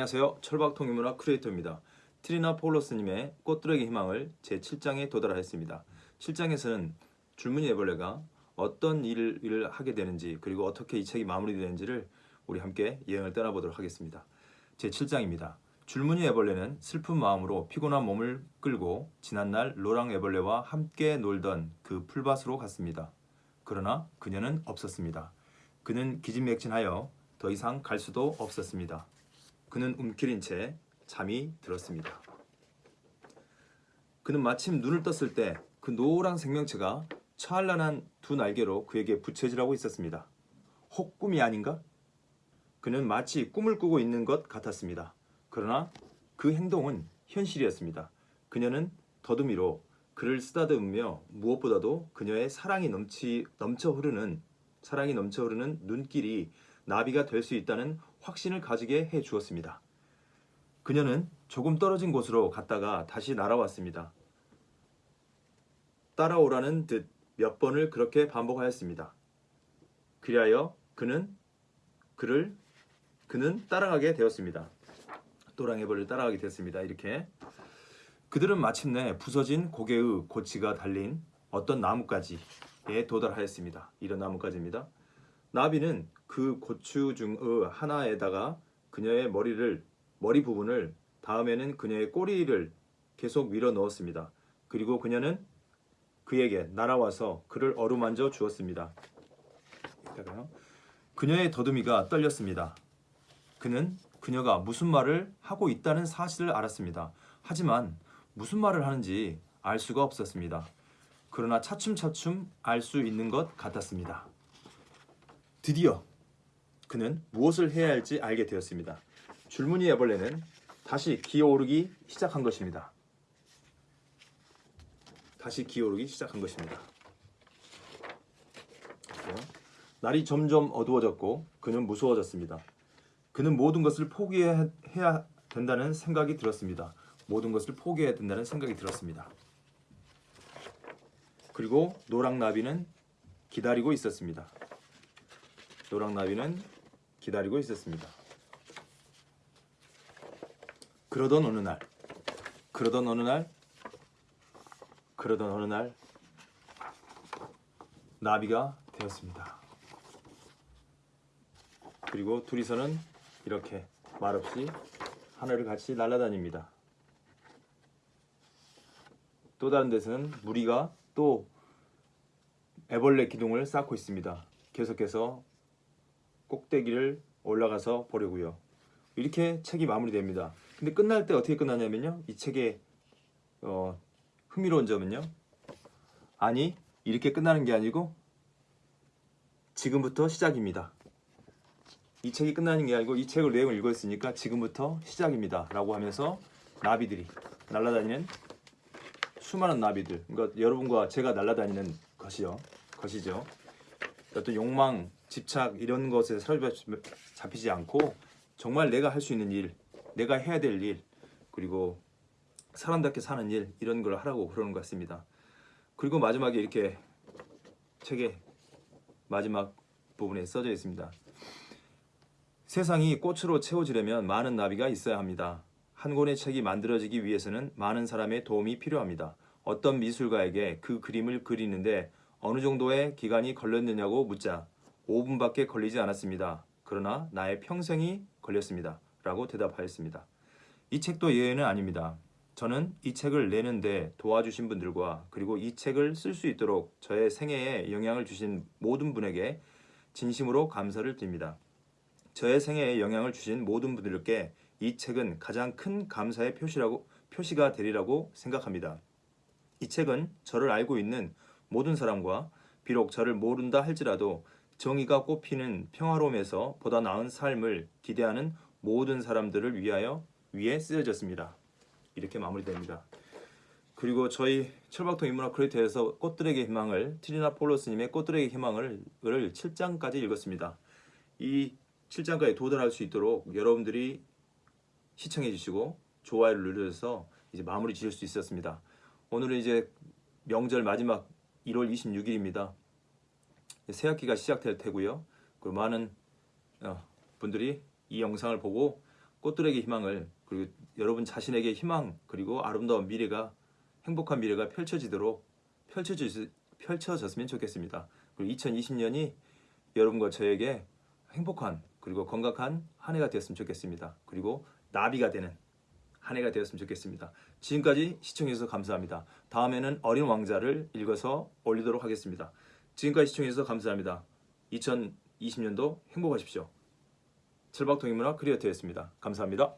안녕하세요. 철박통일문학 크리에이터입니다. 트리나 폴로스님의 꽃들에게 희망을 제7장에 도달하였습니다. 7장에서는 줄무늬 애벌레가 어떤 일을 하게 되는지 그리고 어떻게 이 책이 마무리되는지를 우리 함께 여행을 떠나보도록 하겠습니다. 제7장입니다. 줄무늬 애벌레는 슬픈 마음으로 피곤한 몸을 끌고 지난날 로랑 애벌레와 함께 놀던 그 풀밭으로 갔습니다. 그러나 그녀는 없었습니다. 그는 기진맥진하여 더 이상 갈 수도 없었습니다. 그는 움켜린 채 잠이 들었습니다. 그는 마침 눈을 떴을 때 그 노란 생명체가 찬란한 두 날개로 그에게 부채질하고 있었습니다. 혹 꿈이 아닌가? 그는 마치 꿈을 꾸고 있는 것 같았습니다. 그러나 그 행동은 현실이었습니다. 그녀는 더듬이로 그를 쓰다듬으며 무엇보다도 그녀의 사랑이 넘치, 넘쳐 흐르는 사랑이 넘쳐 흐르는 눈길이 나비가 될 수 있다는 확신을 가지게 해 주었습니다. 그녀는 조금 떨어진 곳으로 갔다가 다시 날아왔습니다. 따라오라는 듯 몇 번을 그렇게 반복하였습니다. 그리하여 그는 그를 그는 따라가게 되었습니다. 또랑애벌을 따라가게 되었습니다. 이렇게 그들은 마침내 부서진 고개의 고치가 달린 어떤 나뭇가지에 도달하였습니다. 이런 나뭇가지입니다. 나비는 그 고추 중의 하나에다가 그녀의 머리를 머리 부분을 다음에는 그녀의 꼬리를 계속 밀어 넣었습니다. 그리고 그녀는 그에게 날아와서 그를 어루만져 주었습니다. 그녀의 더듬이가 떨렸습니다. 그는 그녀가 무슨 말을 하고 있다는 사실을 알았습니다. 하지만 무슨 말을 하는지 알 수가 없었습니다. 그러나 차츰차츰 알 수 있는 것 같았습니다. 드디어 그는 무엇을 해야 할지 알게 되었습니다. 줄무늬 애벌레는 다시 기어오르기 시작한 것입니다. 다시 기어오르기 시작한 것입니다. 날이 점점 어두워졌고 그는 무서워졌습니다. 그는 모든 것을 포기해야 된다는 생각이 들었습니다. 모든 것을 포기해야 된다는 생각이 들었습니다. 그리고 노랑나비는 기다리고 있었습니다. 노랑나비는 기다리고 있었습니다. 그러던 어느 날, 그러던 어느 날, 그러던 어느 날 나비가 되었습니다. 그리고 둘이서는 이렇게 말없이 하늘을 같이 날아다닙니다. 또 다른 데서는 무리가 또 애벌레 기둥을 쌓고 있습니다. 계속해서 꼭대기를 올라가서 보려고요. 이렇게 책이 마무리됩니다. 근데 끝날 때 어떻게 끝나냐면요. 이 책의 어, 흥미로운 점은요. 아니 이렇게 끝나는 게 아니고 지금부터 시작입니다. 이 책이 끝나는 게 아니고 이 책을 내용을 읽었으니까 지금부터 시작입니다. 라고 하면서 나비들이 날아다니는 수많은 나비들 그러니까 여러분과 제가 날아다니는 것이요. 것이죠. 어떤 욕망, 집착 이런 것에 사로잡히지 않고 정말 내가 할 수 있는 일, 내가 해야 될 일, 그리고 사람답게 사는 일 이런 걸 하라고 그러는 것 같습니다. 그리고 마지막에 이렇게 책의 마지막 부분에 써져 있습니다. 세상이 꽃으로 채워지려면 많은 나비가 있어야 합니다. 한 권의 책이 만들어지기 위해서는 많은 사람의 도움이 필요합니다. 어떤 미술가에게 그 그림을 그리는데 어느 정도의 기간이 걸렸느냐고 묻자 5분밖에 걸리지 않았습니다. 그러나 나의 평생이 걸렸습니다. 라고 대답하였습니다. 이 책도 예외는 아닙니다. 저는 이 책을 내는데 도와주신 분들과 그리고 이 책을 쓸 수 있도록 저의 생애에 영향을 주신 모든 분에게 진심으로 감사를 드립니다. 저의 생애에 영향을 주신 모든 분들께 이 책은 가장 큰 감사의 표시라고, 표시가 되리라고 생각합니다. 이 책은 저를 알고 있는 모든 사람과 비록 저를 모른다 할지라도 정의가 꽃피는 평화로움에서 보다 나은 삶을 기대하는 모든 사람들을 위하여 위에 쓰여졌습니다. 이렇게 마무리됩니다. 그리고 저희 철박통 인문학 크리에이터에서 꽃들에게 희망을 트리나 폴로스님의 꽃들에게 희망을 7장까지 읽었습니다. 이 7장까지 도달할 수 있도록 여러분들이 시청해 주시고 좋아요를 눌러서 이제 마무리 지을 수 있었습니다. 오늘은 이제 명절 마지막 1월 26일입니다. 새 학기가 시작될 테고요. 그 많은 어, 분들이 이 영상을 보고 꽃들에게 희망을 그리고 여러분 자신에게 희망 그리고 아름다운 미래가 행복한 미래가 펼쳐지도록 펼쳐지, 펼쳐졌으면 좋겠습니다. 그리고 2020년이 여러분과 저에게 행복한 그리고 건강한 한 해가 되었으면 좋겠습니다. 그리고 나비가 되는 한 해가 되었으면 좋겠습니다. 지금까지 시청해주셔서 감사합니다. 다음에는 어린 왕자를 읽어서 올리도록 하겠습니다. 지금까지 시청해주셔서 감사합니다. 2020년도 행복하십시오. 철박통일문화 크리에이터였습니다. 감사합니다.